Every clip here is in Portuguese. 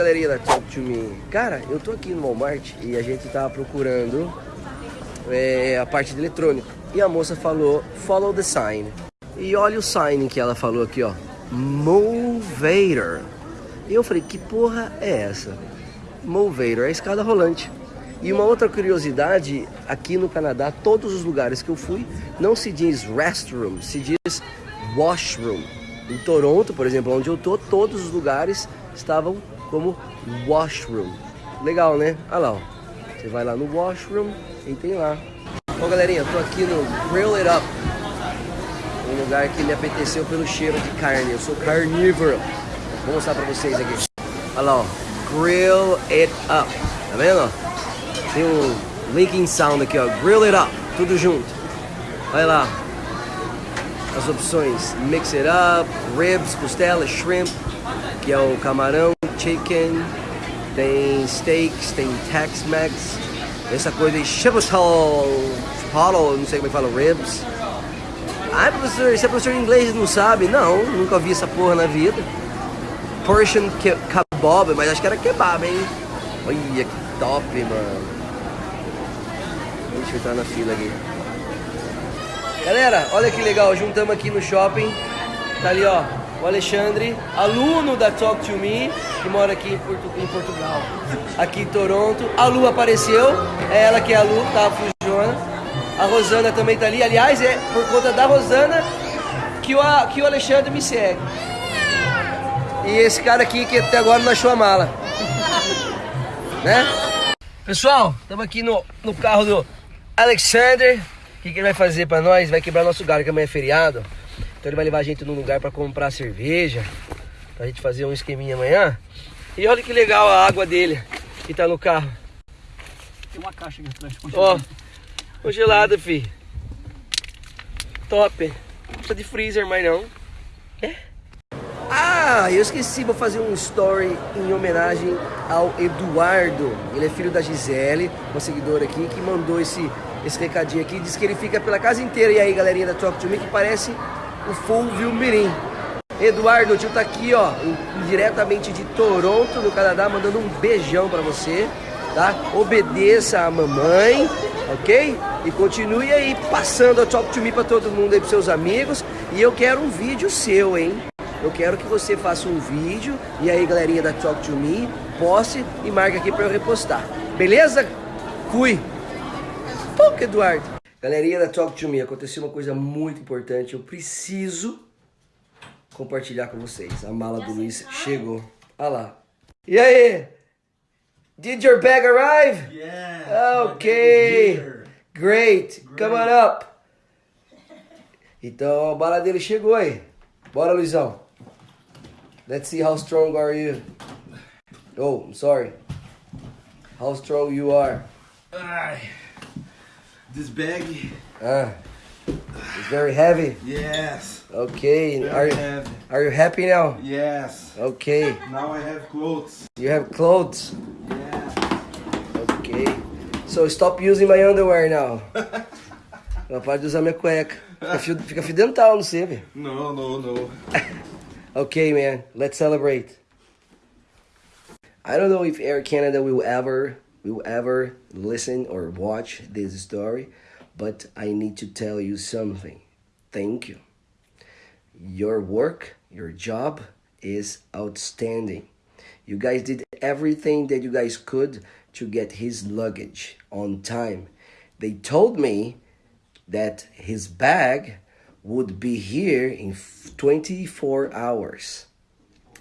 Galerinha da Talk to Me. Cara, eu tô aqui no Walmart e a gente tava procurando é, a parte de eletrônico. E a moça falou, follow the sign. E olha o sign que ela falou aqui, ó. Movator. E eu falei, que porra é essa? Movator, é a escada rolante. E uma outra curiosidade, aqui no Canadá, todos os lugares que eu fui, não se diz restroom, se diz washroom. Em Toronto, por exemplo, onde eu tô, todos os lugares estavam como washroom. Legal, né? Olha lá, ó. Você vai lá no washroom e tem lá. Bom, galerinha, eu tô aqui no Grill It Up. Um lugar que me apeteceu pelo cheiro de carne. Eu sou carnívoro. Vou mostrar pra vocês aqui. Olha lá, ó. Grill It Up. Tá vendo? Tem um linking sound aqui, ó. Grill It Up. Tudo junto. Olha lá. As opções. Mix It Up, Ribs, costela, Shrimp, que é o camarão, Chicken. Tem steaks, tem Tex-Mex. Essa coisa de Chipotle, Chipotle, não sei como é que fala, Ribs. Ah, professor, você é professor de inglês não sabe? Não, nunca vi essa porra na vida. Persian kebab, mas acho que era kebab, hein? Olha que top, mano. Deixa eu entrar na fila aqui. Galera, olha que legal, juntamos aqui no shopping. Tá ali, ó, o Alexandre, aluno da Talk to Me, que mora aqui em, em Portugal, aqui em Toronto. A Lu apareceu, é ela que é a Lu, tá? Fujona. A Rosana também tá ali. Aliás, é por conta da Rosana que o, que o Alexandre me segue. E esse cara aqui que até agora não achou a mala. né? Pessoal, estamos aqui no, no carro do Alexander. O que, que ele vai fazer para nós? Vai quebrar nosso galho, que amanhã é feriado. Então ele vai levar a gente num lugar para comprar cerveja. Pra gente fazer um esqueminha amanhã. E olha que legal a água dele que tá no carro. Tem uma caixa aqui atrás. Ó, congelada, fi. Top. Não precisa de freezer mais não. É? Ah, eu esqueci, vou fazer um story em homenagem ao Eduardo. Ele é filho da Gisele, uma seguidora aqui, que mandou esse, esse recadinho aqui. Diz que ele fica pela casa inteira. E aí, galerinha da Talk to Me, que parece o Fulvio Mirim. Eduardo, o tio tá aqui, ó, diretamente de Toronto, no Canadá, mandando um beijão pra você, tá? Obedeça a mamãe, ok? E continue aí passando a Talk to Me pra todo mundo aí, pros seus amigos. E eu quero um vídeo seu, hein? Eu quero que você faça um vídeo e aí, galerinha da Talk to Me, poste e marque aqui pra eu repostar. Beleza? Fui! Pouco, Eduardo! Galerinha da Talk to Me, aconteceu uma coisa muito importante. Eu preciso compartilhar com vocês. A mala do Luiz chegou. Olha lá. E aí? Did your bag arrive? Yeah. Okay. Great. Come on up. Então a bala dele chegou aí. Bora, Luizão. Let's see how strong are you. Oh, I'm sorry. How strong you are. Ai. This bag. Ah, it's very heavy. Yes. Okay. Are you, heavy. are you happy now? Yes. Okay. Now I have clothes. You have clothes. Yeah. Okay. So stop using my underwear now. Não pode usar minha cueca. Fica fio, fica fio dental, não sei, velho. No, no, no. Okay, man. Let's celebrate. I don't know if Air Canada will ever will ever listen or watch this story, but I need to tell you something. Thank you. Your work, your job is outstanding. You guys did everything that you guys could to get his luggage on time. They told me that his bag would be here in 24 hours.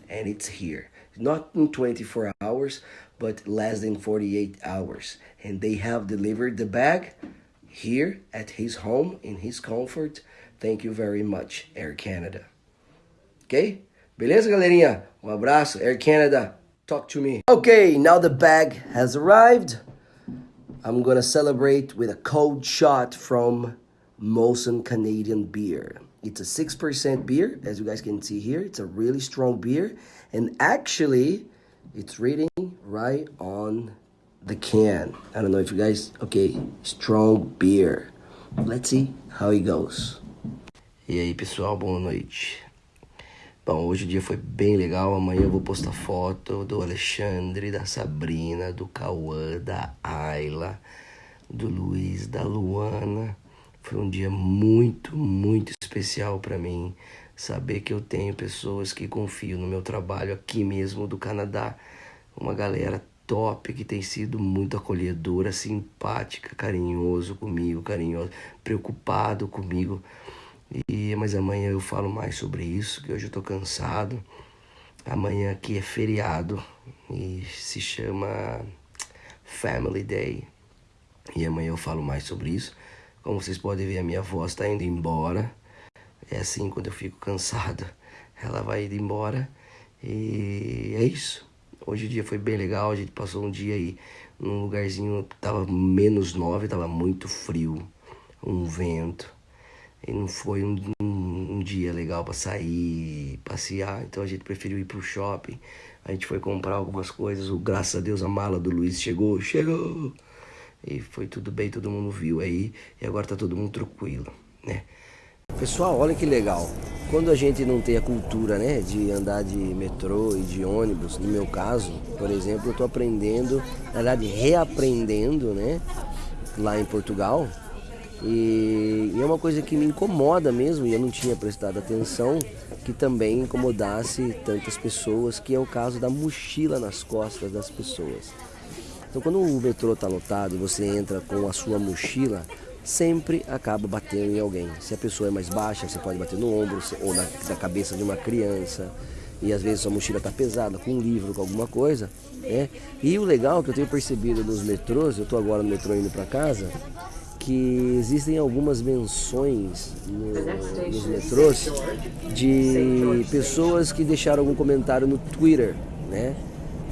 And it's here. Not in 24 hours, but less than 48 hours. And they have delivered the bag here at his home in his comfort. Thank you very much, Air Canada. Ok? Beleza, galerinha? Um abraço, Air Canada. Talk to me. Okay, now the bag has arrived. I'm gonna celebrate with a cold shot from Molson Canadian beer. It's a 6% beer, as you guys can see here. It's a really strong beer. And actually, it's reading right on the can. I don't know if you guys, okay, strong beer. Let's see how it goes. E aí, pessoal, boa noite. Bom, hoje o dia foi bem legal. Amanhã eu vou postar foto do Alexandre, da Sabrina, do Cauã, da Ayla, do Luiz, da Luana. Foi um dia muito, muito especial para mim. Saber que eu tenho pessoas que confiam no meu trabalho aqui mesmo do Canadá. Uma galera top que tem sido muito acolhedora, simpática, carinhoso comigo, carinhoso, preocupado comigo. E, mas amanhã eu falo mais sobre isso, que hoje eu tô cansado. Amanhã aqui é feriado e se chama Family Day. E amanhã eu falo mais sobre isso. Como vocês podem ver, a minha voz está indo embora. É assim quando eu fico cansado, ela vai indo embora. E é isso. Hoje o dia foi bem legal, a gente passou um dia aí num lugarzinho tava menos nove, tava muito frio, um vento. E não foi um, um, um dia legal para sair, passear, então a gente preferiu ir pro shopping. A gente foi comprar algumas coisas, o, graças a Deus a mala do Luiz chegou, chegou! E foi tudo bem, todo mundo viu aí, e agora tá todo mundo tranquilo, né? Pessoal, olha que legal. Quando a gente não tem a cultura, né, de andar de metrô e de ônibus, no meu caso, por exemplo, eu tô aprendendo, na verdade, reaprendendo, né, lá em Portugal, e, e, é uma coisa que me incomoda mesmo, e eu não tinha prestado atenção, que também incomodasse tantas pessoas, que é o caso da mochila nas costas das pessoas. Então quando o metrô está lotado e você entra com a sua mochila, sempre acaba batendo em alguém. Se a pessoa é mais baixa, você pode bater no ombro ou na, na cabeça de uma criança. E às vezes sua mochila está pesada, com um livro, com alguma coisa. Né? E o legal que eu tenho percebido nos metrôs, eu estou agora no metrô indo para casa, que existem algumas menções no, nos metrôs de pessoas que deixaram algum comentário no Twitter, né?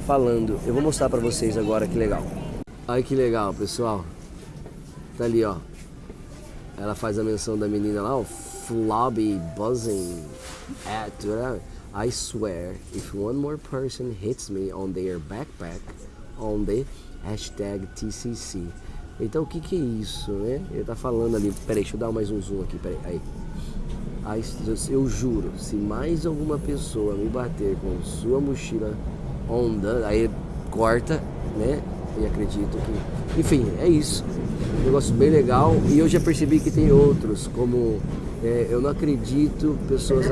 Falando. Eu vou mostrar para vocês agora que legal. Olha que legal, pessoal. Tá ali, ó. Ela faz a menção da menina lá, o Flobby buzzing at I swear, if one more person hits me on their backpack on the hashtag TCC, então o que, que é isso, né? Ele tá falando ali, peraí, deixa eu dar mais um zoom aqui, peraí, aí. aí. Eu juro, se mais alguma pessoa me bater com sua mochila onda, aí corta, né? E acredito que. Enfim, é isso. Um negócio bem legal. E eu já percebi que tem outros, como é, eu não acredito pessoas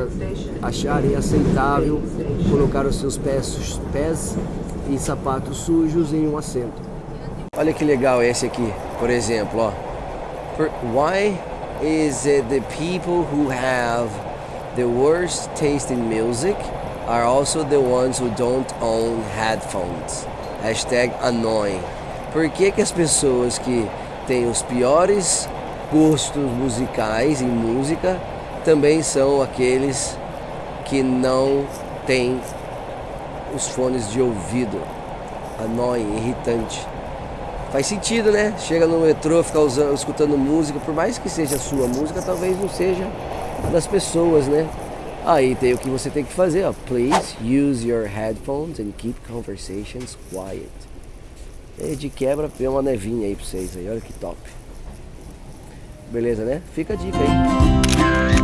acharem aceitável colocar os seus pés, pés e sapatos sujos em um assento. Olha que legal esse aqui, por exemplo, ó. Why is it the people who have the worst taste in music are also the ones who don't own headphones? Hashtag annoying. Por que, que as pessoas que têm os piores gostos musicais em música também são aqueles que não têm os fones de ouvido? Annoying, irritante. Faz sentido, né? Chega no metrô, ficar usando, escutando música, por mais que seja sua música, talvez não seja das pessoas, né? Aí tem o que você tem que fazer, ó. Please use your headphones and keep conversations quiet. E de quebra, vem uma nevinha aí pra vocês aí, olha que top. Beleza, né? Fica a dica aí.